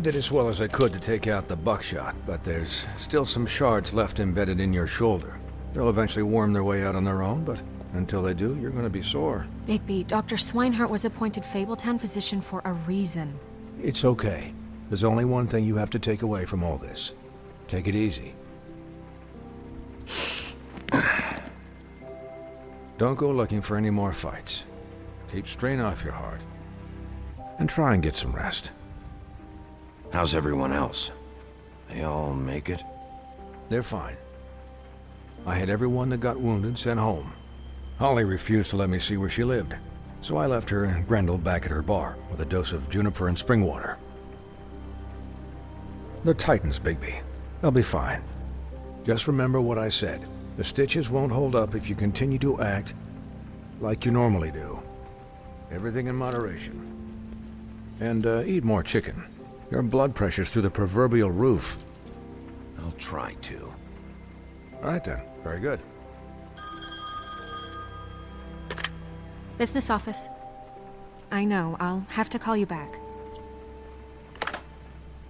I did as well as I could to take out the buckshot, but there's still some shards left embedded in your shoulder. They'll eventually worm their way out on their own, but until they do, you're gonna be sore. Bigby, Dr. Swinehart was appointed Fabletown physician for a reason. It's okay. There's only one thing you have to take away from all this. Take it easy. Don't go looking for any more fights. Keep strain off your heart. And try and get some rest. How's everyone else? They all make it? They're fine. I had everyone that got wounded sent home. Holly refused to let me see where she lived, so I left her and Grendel back at her bar with a dose of juniper and spring water. They're Titans, Bigby. They'll be fine. Just remember what I said. The stitches won't hold up if you continue to act like you normally do. Everything in moderation. And uh, eat more chicken. Your blood pressure's through the proverbial roof. I'll try to. All right then. Very good. Business office. I know, I'll have to call you back.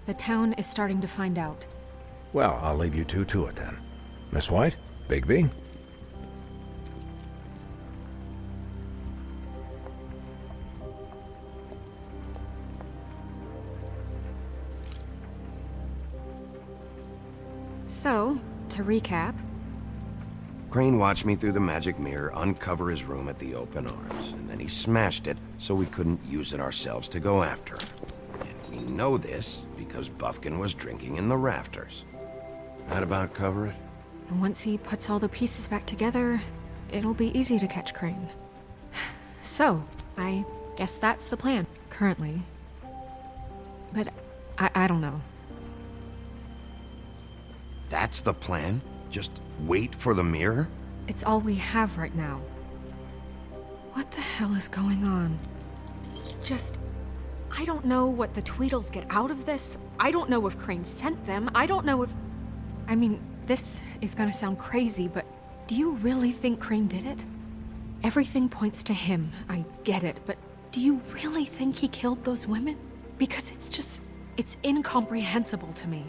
The town is starting to find out. Well, I'll leave you two to it then. Miss White? Bigby? So, to recap, Crane watched me through the magic mirror uncover his room at the open arms, and then he smashed it so we couldn't use it ourselves to go after him. And we know this because Buffkin was drinking in the rafters. That about cover it? and once he puts all the pieces back together, it'll be easy to catch Crane. So, I guess that's the plan, currently. But I, I don't know. That's the plan? Just wait for the mirror? It's all we have right now. What the hell is going on? Just... I don't know what the Tweedles get out of this. I don't know if Crane sent them. I don't know if... I mean, this is gonna sound crazy, but do you really think Crane did it? Everything points to him, I get it, but do you really think he killed those women? Because it's just... it's incomprehensible to me.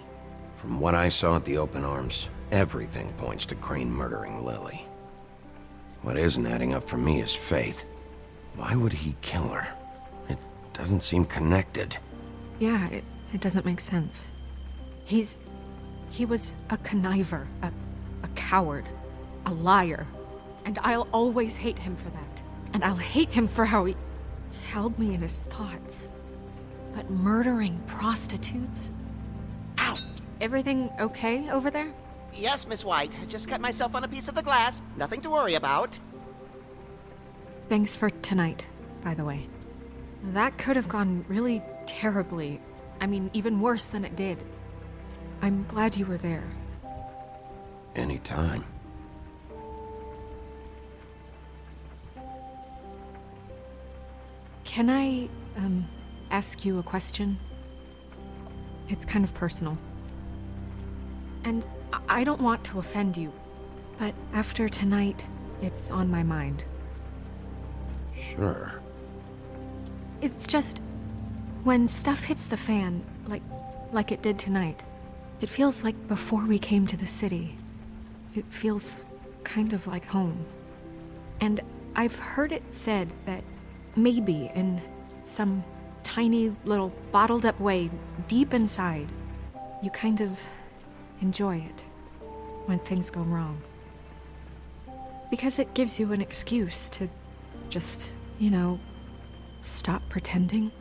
From what I saw at the open arms, everything points to Crane murdering Lily. What isn't adding up for me is Faith. Why would he kill her? It doesn't seem connected. Yeah, it, it doesn't make sense. He's... he was a conniver, a, a coward, a liar. And I'll always hate him for that. And I'll hate him for how he held me in his thoughts. But murdering prostitutes? Ow! Everything okay over there? Yes, Miss White. I just cut myself on a piece of the glass. Nothing to worry about. Thanks for tonight, by the way. That could have gone really terribly. I mean, even worse than it did. I'm glad you were there. Anytime. Can I, um, ask you a question? It's kind of personal. And I- don't want to offend you, but after tonight, it's on my mind. Sure. It's just when stuff hits the fan, like like it did tonight. It feels like before we came to the city. It feels kind of like home. And I've heard it said that maybe in some tiny little bottled up way deep inside, you kind of enjoy it when things go wrong. Because it gives you an excuse to just, you know, stop pretending.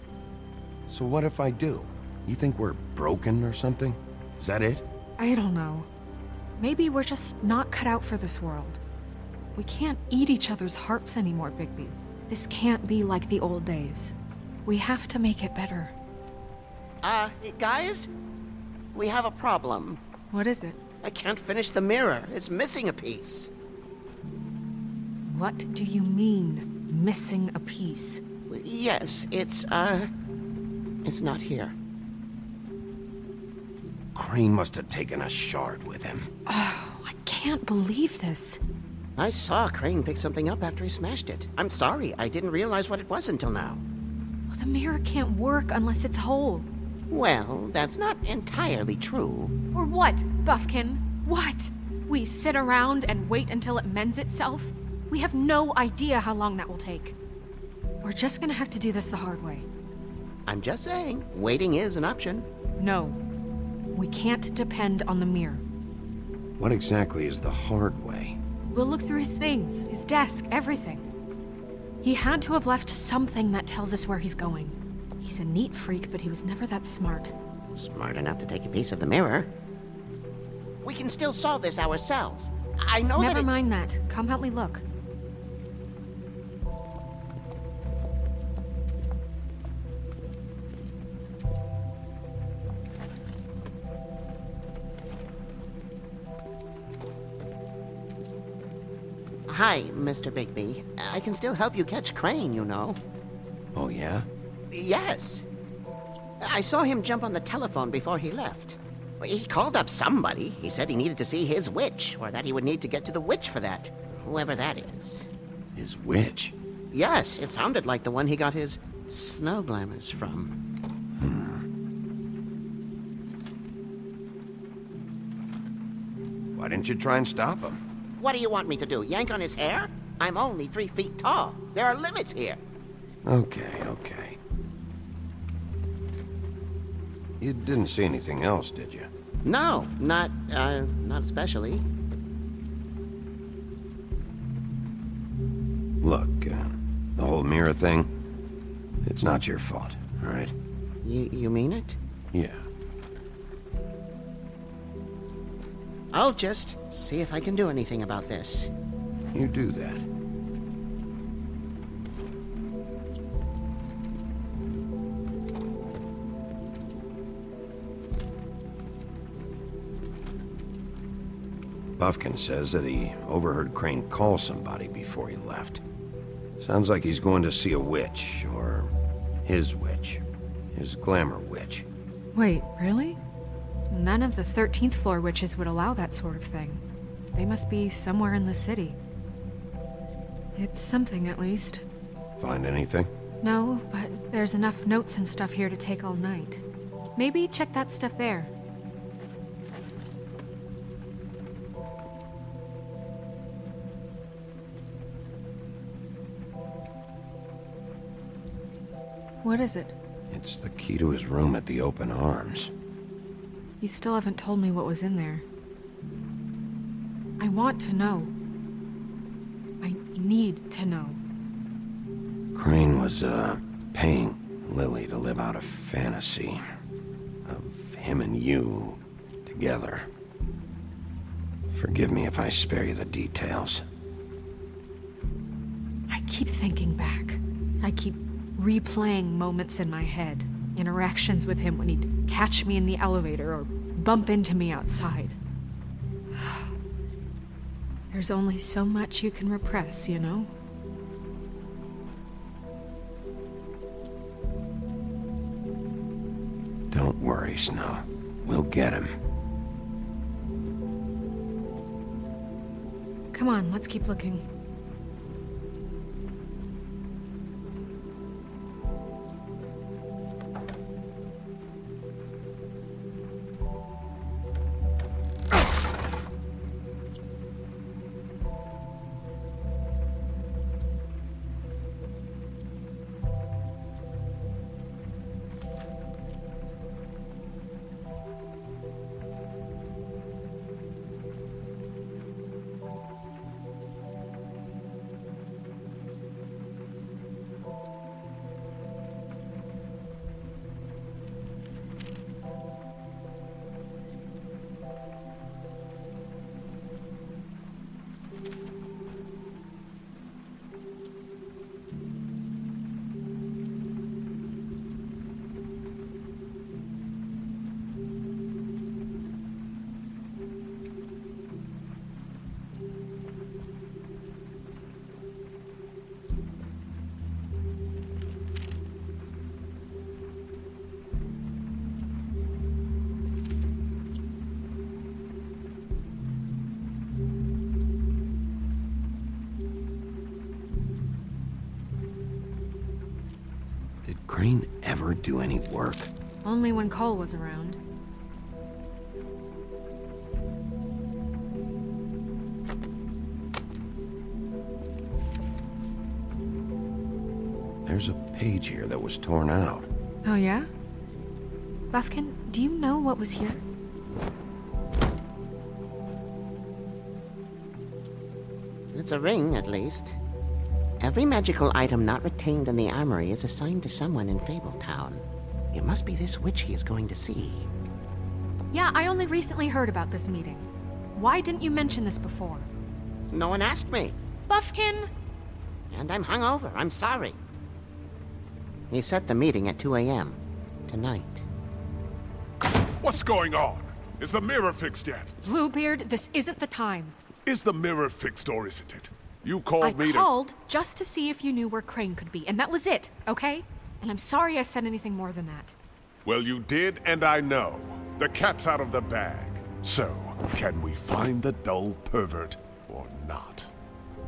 So what if I do? You think we're broken or something? Is that it? I don't know. Maybe we're just not cut out for this world. We can't eat each other's hearts anymore, Bigby. This can't be like the old days. We have to make it better. Uh, guys? We have a problem. What is it? I can't finish the mirror. It's missing a piece. What do you mean, missing a piece? Yes, it's, uh... It's not here. Crane must have taken a shard with him. Oh, I can't believe this. I saw Crane pick something up after he smashed it. I'm sorry, I didn't realize what it was until now. Well, the mirror can't work unless it's whole. Well, that's not entirely true. Or what, Buffkin? What? We sit around and wait until it mends itself? We have no idea how long that will take. We're just gonna have to do this the hard way. I'm just saying, waiting is an option. No. We can't depend on the mirror. What exactly is the hard way? We'll look through his things, his desk, everything. He had to have left something that tells us where he's going. He's a neat freak, but he was never that smart. Smart enough to take a piece of the mirror. We can still solve this ourselves. I know that Never mind that. Come help me look. Hi, Mr. Bigby. I can still help you catch Crane, you know. Oh, yeah? Yes. I saw him jump on the telephone before he left. He called up somebody. He said he needed to see his witch, or that he would need to get to the witch for that. Whoever that is. His witch? Yes, it sounded like the one he got his snow glamours from. Hmm. Why didn't you try and stop him? What do you want me to do? Yank on his hair? I'm only three feet tall. There are limits here. Okay, okay. You didn't see anything else, did you? No, not, uh, not especially. Look, uh, the whole mirror thing, it's not your fault, all right? You, you mean it? Yeah. I'll just see if I can do anything about this. You do that. Buffkin says that he overheard Crane call somebody before he left. Sounds like he's going to see a witch, or his witch. His glamour witch. Wait, really? None of the 13th floor witches would allow that sort of thing. They must be somewhere in the city. It's something, at least. Find anything? No, but there's enough notes and stuff here to take all night. Maybe check that stuff there. What is it? It's the key to his room at the Open Arms. You still haven't told me what was in there. I want to know. I need to know. Crane was, uh, paying Lily to live out a fantasy of him and you together. Forgive me if I spare you the details. I keep thinking back. I keep replaying moments in my head. Interactions with him when he'd catch me in the elevator or bump into me outside. There's only so much you can repress, you know? Don't worry, Snow. We'll get him. Come on, let's keep looking. Crane ever do any work? Only when Cole was around. There's a page here that was torn out. Oh, yeah? Buffkin, do you know what was here? It's a ring, at least. Every magical item not retained in the armory is assigned to someone in Fabletown. It must be this witch he is going to see. Yeah, I only recently heard about this meeting. Why didn't you mention this before? No one asked me, Buffkin! and I'm hungover. I'm sorry. He set the meeting at 2 a.m. tonight. What's going on? Is the mirror fixed yet? Bluebeard, this isn't the time. Is the mirror fixed or isn't it? You I called me called just to see if you knew where Crane could be, and that was it, okay? And I'm sorry I said anything more than that. Well, you did, and I know. The cat's out of the bag. So, can we find the dull pervert or not?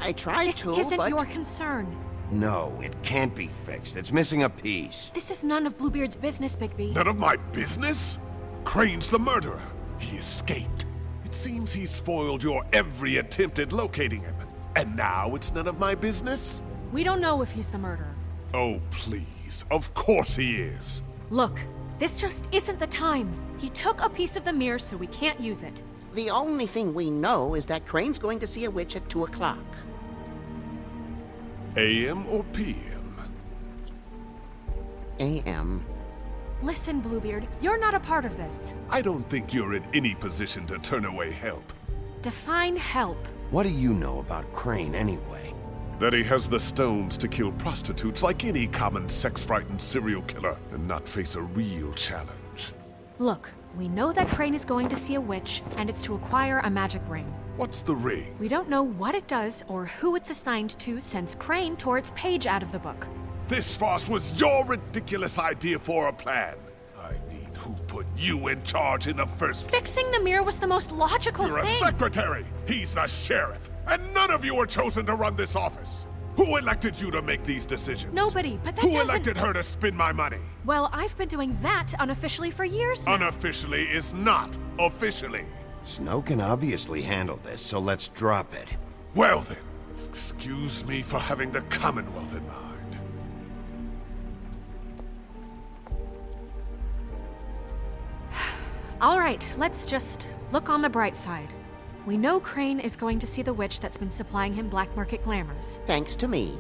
I tried This to, isn't but... your concern. No, it can't be fixed. It's missing a piece. This is none of Bluebeard's business, Bigby. None of my business? Crane's the murderer. He escaped. It seems he spoiled your every attempt at locating him. And now it's none of my business? We don't know if he's the murderer. Oh, please. Of course he is. Look, this just isn't the time. He took a piece of the mirror, so we can't use it. The only thing we know is that Crane's going to see a witch at 2 o'clock. AM or PM? A.M. Listen, Bluebeard, you're not a part of this. I don't think you're in any position to turn away help. Define help. What do you know about Crane anyway? That he has the stones to kill prostitutes like any common sex-frightened serial killer and not face a real challenge. Look, we know that Crane is going to see a witch, and it's to acquire a magic ring. What's the ring? We don't know what it does or who it's assigned to since Crane tore its page out of the book. This farce was your ridiculous idea for a plan. I mean, who put you in charge in the first place? Fixing the mirror was the most logical thing. You're a secretary! He's the sheriff! And none of you were chosen to run this office! Who elected you to make these decisions? Nobody, but that Who doesn't- elected her to spend my money? Well, I've been doing that unofficially for years now. Unofficially is not officially. Snow can obviously handle this, so let's drop it. Well then, excuse me for having the Commonwealth in mind. All right, let's just look on the bright side. We know Crane is going to see the witch that's been supplying him black market glamours, Thanks to me.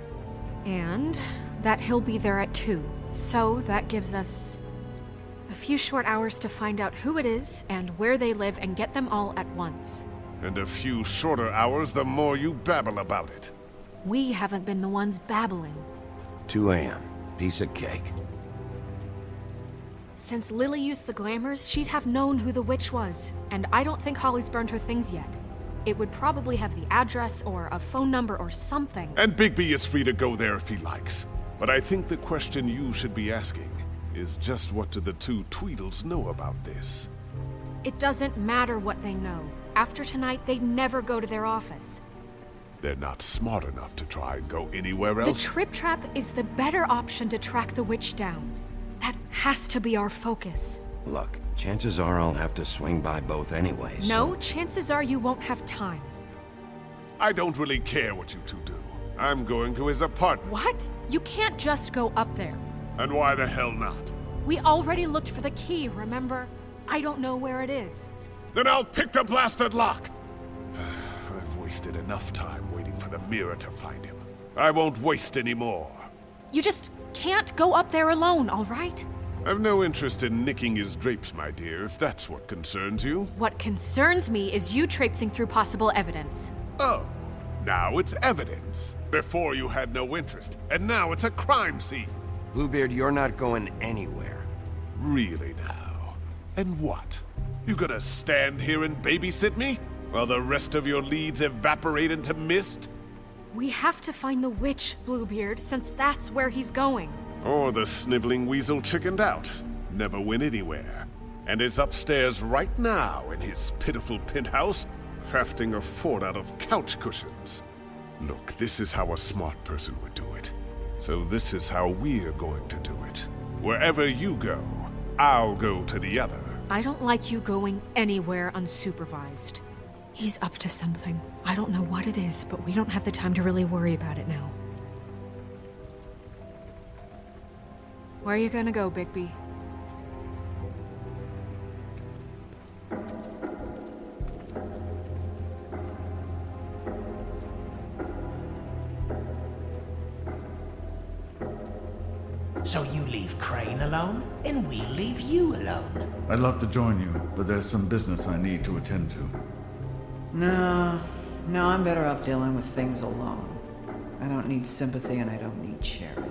and that he'll be there at 2. So that gives us a few short hours to find out who it is and where they live and get them all at once. And a few shorter hours the more you babble about it. We haven't been the ones babbling. 2 a.m. Piece of cake. Since Lily used the glamours, she'd have known who the witch was, and I don't think Holly's burned her things yet. It would probably have the address or a phone number or something. And Bigby is free to go there if he likes. But I think the question you should be asking is just what do the two Tweedles know about this? It doesn't matter what they know. After tonight, they'd never go to their office. They're not smart enough to try and go anywhere else. The. Trip Trap is the better option to track the witch down. That has to be our focus. Look, chances are I'll have to swing by both anyway. so- No, chances are you won't have time. I don't really care what you two do. I'm going to his apartment. What? You can't just go up there. And why the hell not? We already looked for the key, remember? I don't know where it is. Then I'll pick the blasted lock! I've wasted enough time waiting for the mirror to find him. I won't waste any more. You just can't go up there alone, all right? I've no interest in nicking his drapes, my dear, if that's what concerns you. What concerns me is you traipsing through possible evidence. Oh, now it's evidence. Before you had no interest, and now it's a crime scene. Bluebeard, you're not going anywhere. Really now? And what? You gonna stand here and babysit me? While the rest of your leads evaporate into mist? We have to find the witch, Bluebeard, since that's where he's going. Or the sniveling weasel chickened out, never went anywhere, and is upstairs right now in his pitiful penthouse, crafting a fort out of couch cushions. Look, this is how a smart person would do it. So this is how we're going to do it. Wherever you go, I'll go to the other. I don't like you going anywhere unsupervised. He's up to something. I don't know what it is, but we don't have the time to really worry about it now. Where are you gonna go, Bigby? So you leave Crane alone, and we leave you alone. I'd love to join you, but there's some business I need to attend to. No, no, I'm better off dealing with things alone. I don't need sympathy and I don't need charity.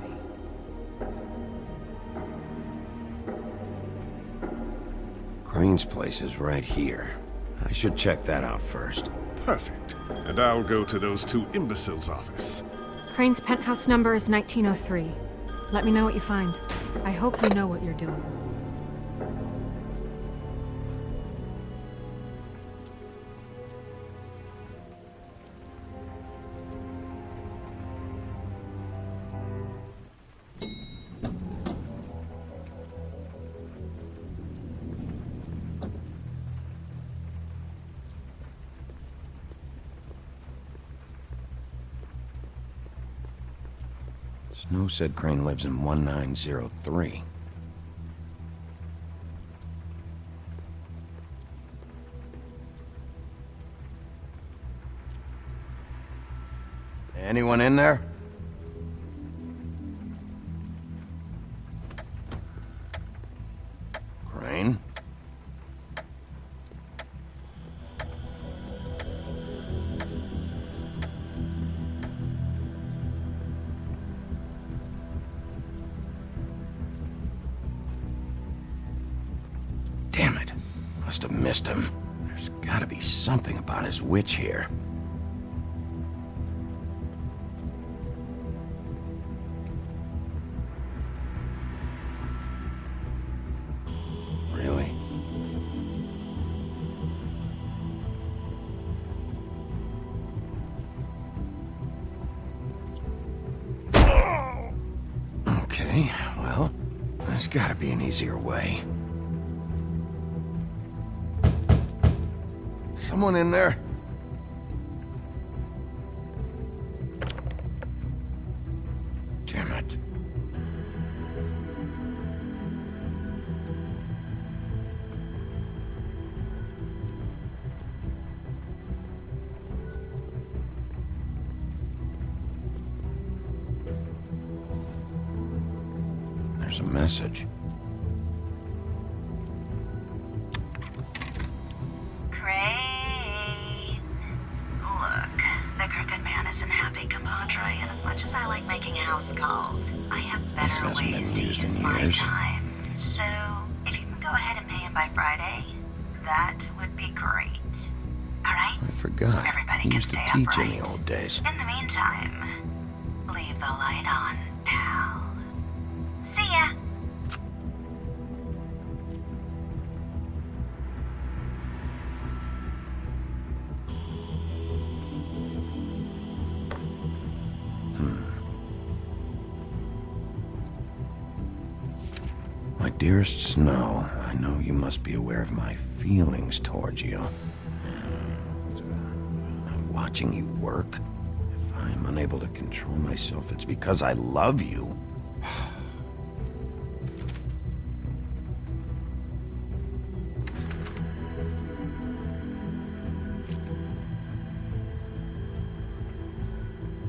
Crane's place is right here. I should check that out first. Perfect. And I'll go to those two imbeciles' office. Crane's penthouse number is 1903. Let me know what you find. I hope you know what you're doing. Said Crane lives in 1903. Anyone in there? Must have missed him. There's gotta be something about his witch here. Really? Okay, well, there's gotta be an easier way. Someone in there? Damn it. There's a message. Dearest Snow, I know you must be aware of my feelings towards you. Uh, I'm watching you work. If I'm unable to control myself, it's because I love you.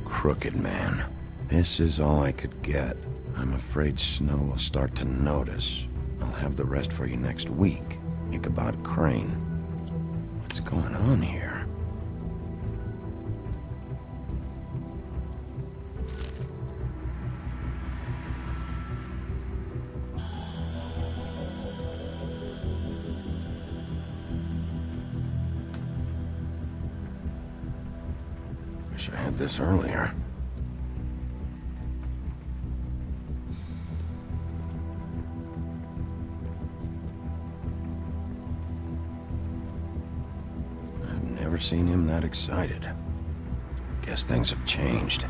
Crooked man. This is all I could get. I'm afraid Snow will start to notice. I'll have the rest for you next week. Ichabod Crane. What's going on here? Wish I had this earlier. Seen him that excited. Guess things have changed.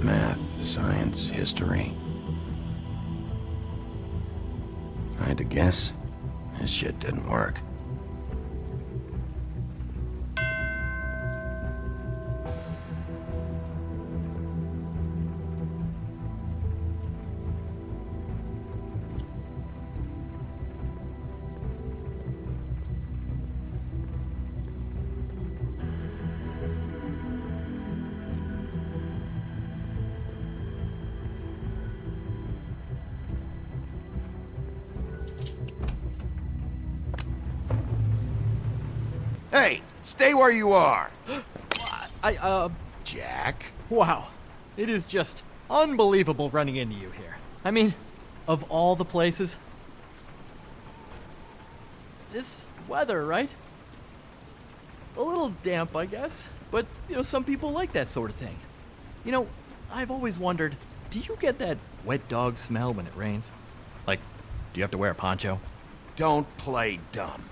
Math, science, history. I had to guess, this shit didn't work. Hey, stay where you are. I, uh, Jack? wow. It is just unbelievable running into you here. I mean, of all the places. This weather, right? A little damp, I guess. But, you know, some people like that sort of thing. You know, I've always wondered do you get that wet dog smell when it rains? Like, do you have to wear a poncho? Don't play dumb.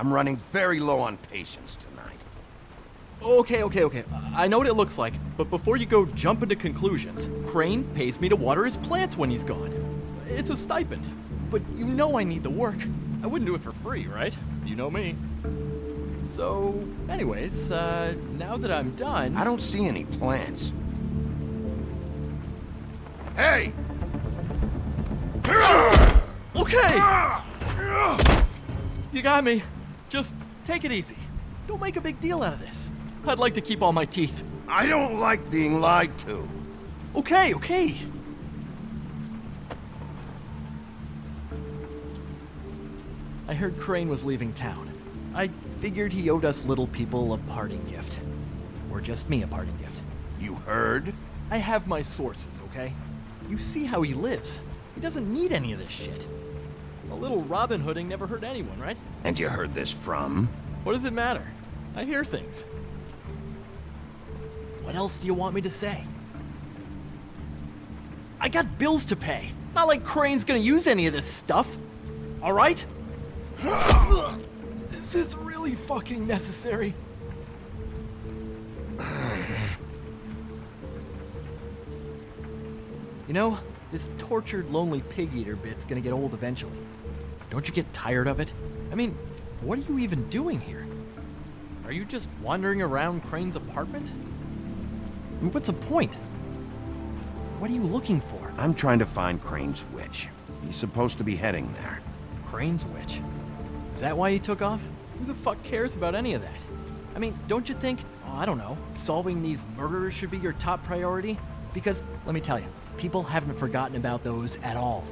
I'm running very low on patience tonight. Okay, okay, okay. I know what it looks like, but before you go jump into conclusions, Crane pays me to water his plants when he's gone. It's a stipend. But you know I need the work. I wouldn't do it for free, right? You know me. So, anyways, uh, now that I'm done. I don't see any plants. Hey! Okay! You got me. Just take it easy. Don't make a big deal out of this. I'd like to keep all my teeth. I don't like being lied to. Okay, okay. I heard Crane was leaving town. I figured he owed us little people a parting gift. Or just me a parting gift. You heard? I have my sources, okay? You see how he lives. He doesn't need any of this shit. A little Robin Hooding never hurt anyone, right? And you heard this from? What does it matter? I hear things. What else do you want me to say? I got bills to pay. Not like Crane's gonna use any of this stuff. Alright? This is this really fucking necessary? You know, this tortured, lonely pig eater bit's gonna get old eventually. Don't you get tired of it? I mean, what are you even doing here? Are you just wandering around Crane's apartment? I mean, what's the point? What are you looking for? I'm trying to find Crane's witch. He's supposed to be heading there. Crane's witch. Is that why you took off? Who the fuck cares about any of that? I mean, don't you think, oh, I don't know, solving these murders should be your top priority? Because, let me tell you, people haven't forgotten about those at all.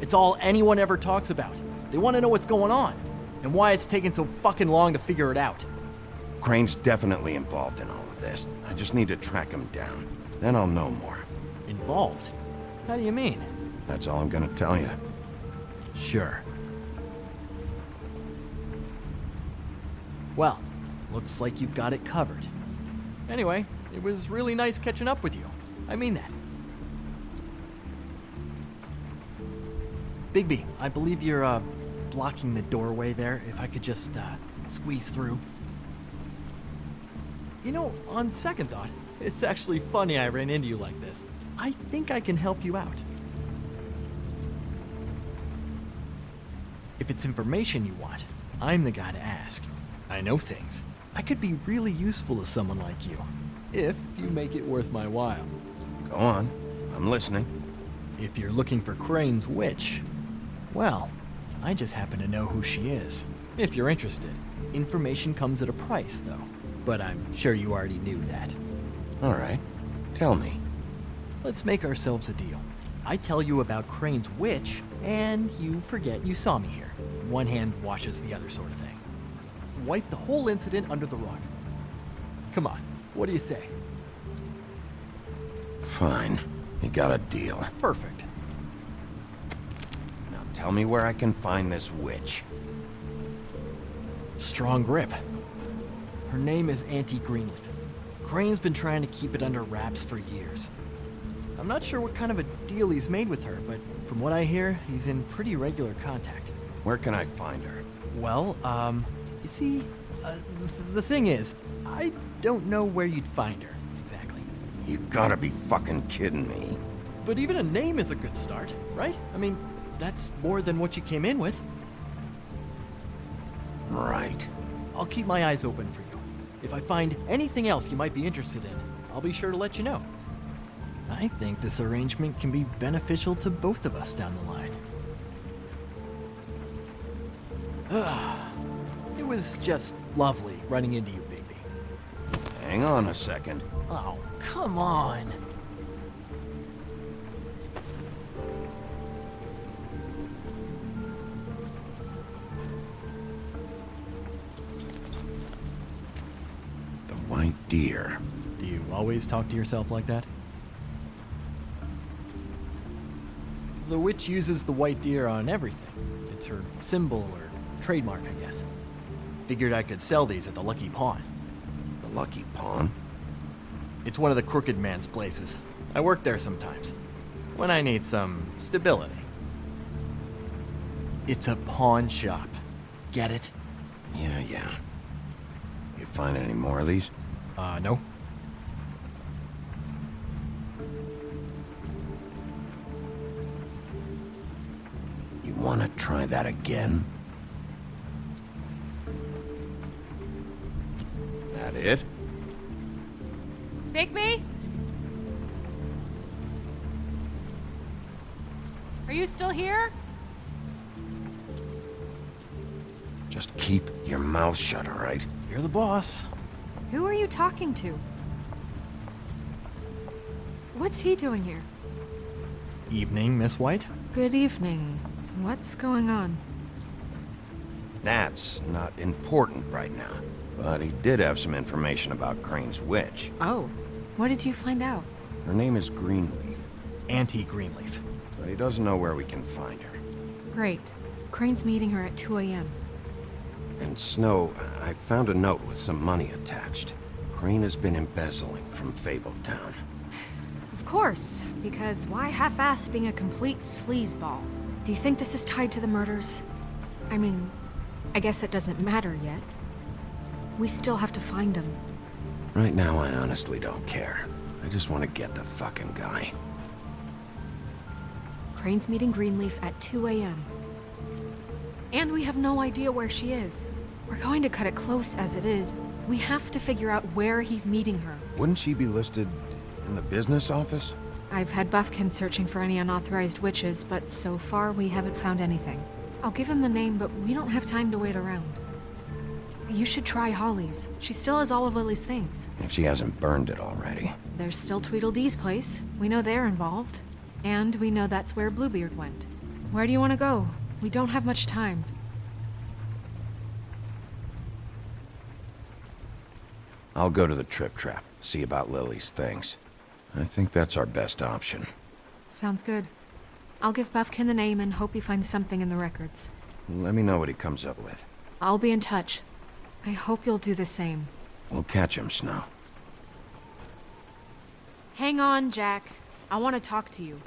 It's all anyone ever talks about. They want to know what's going on, and why it's taking so fucking long to figure it out. Crane's definitely involved in all of this. I just need to track him down. Then I'll know more. Involved? How do you mean? That's all I'm gonna tell you. Sure. Well, looks like you've got it covered. Anyway, it was really nice catching up with you. I mean that. Bigby, I believe you're, uh, blocking the doorway there. If I could just, uh, squeeze through. You know, on second thought, it's actually funny I ran into you like this. I think I can help you out. If it's information you want, I'm the guy to ask. I know things. I could be really useful to someone like you, if you make it worth my while. Go on. I'm listening. If you're looking for Crane's witch, well, I just happen to know who she is. If you're interested. Information comes at a price, though. But I'm sure you already knew that. All right. Tell me. Let's make ourselves a deal. I tell you about Crane's witch, and you forget you saw me here. One hand washes the other sort of thing. Wipe the whole incident under the rug. Come on, what do you say? Fine. You got a deal. Perfect. Tell me where I can find this witch. Strong grip. Her name is Auntie Greenleaf. Crane's been trying to keep it under wraps for years. I'm not sure what kind of a deal he's made with her, but from what I hear, he's in pretty regular contact. Where can I find her? Well, um, you see, uh, th- the thing is, I don't know where you'd find her, exactly. You gotta be fucking kidding me. But even a name is a good start, right? I mean, that's more than what you came in with. Right. I'll keep my eyes open for you. If I find anything else you might be interested in, I'll be sure to let you know. I think this arrangement can be beneficial to both of us down the line. it was just lovely running into you, Bigby. Hang on a second. Oh, come on. White deer. Do you always talk to yourself like that? The witch uses the white deer on everything. It's her symbol or trademark, I guess. Figured I could sell these at the Lucky Pawn. The Lucky Pawn? It's one of the crooked man's places. I work there sometimes. When I need some stability. It's a pawn shop. Get it? Yeah, yeah. You find any more of these? Uh, no. You want to try that again? That it? Bigby? Are you still here? Just keep your mouth shut, all right? You're the boss. Who are you talking to? What's he doing here? Evening, Miss White. Good evening. What's going on? That's not important right now. But he did have some information about Crane's witch. Oh, what did you find out? Her name is Greenleaf, Auntie Greenleaf. but he doesn't know where we can find her. Great. Crane's meeting her at 2 a.m. And Snow, I found a note with some money attached. Crane has been embezzling from Fabletown. Of course, because why half-ass being a complete sleazeball? Do you think this is tied to the murders? I mean, I guess it doesn't matter yet. We still have to find him. Right now, I honestly don't care. I just want to get the fucking guy. Crane's meeting Greenleaf at 2 a.m. And we have no idea where she is. We're going to cut it close as it is. We have to figure out where he's meeting her. Wouldn't she be listed in the business office? I've had Buffkin searching for any unauthorized witches, but so far we haven't found anything. I'll give him the name, but we don't have time to wait around. You should try Holly's. She still has all of Lily's things. If she hasn't burned it already. There's still Tweedledee's place. We know they're involved. And we know that's where Bluebeard went. Where do you want to go? We don't have much time. I'll go to the Trip Trap, see about Lily's things. I think that's our best option. Sounds good. I'll give Buffkin the name and hope he finds something in the records. Let me know what he comes up with. I'll be in touch. I hope you'll do the same. We'll catch him, Snow. Hang on, Jack. I want to talk to you.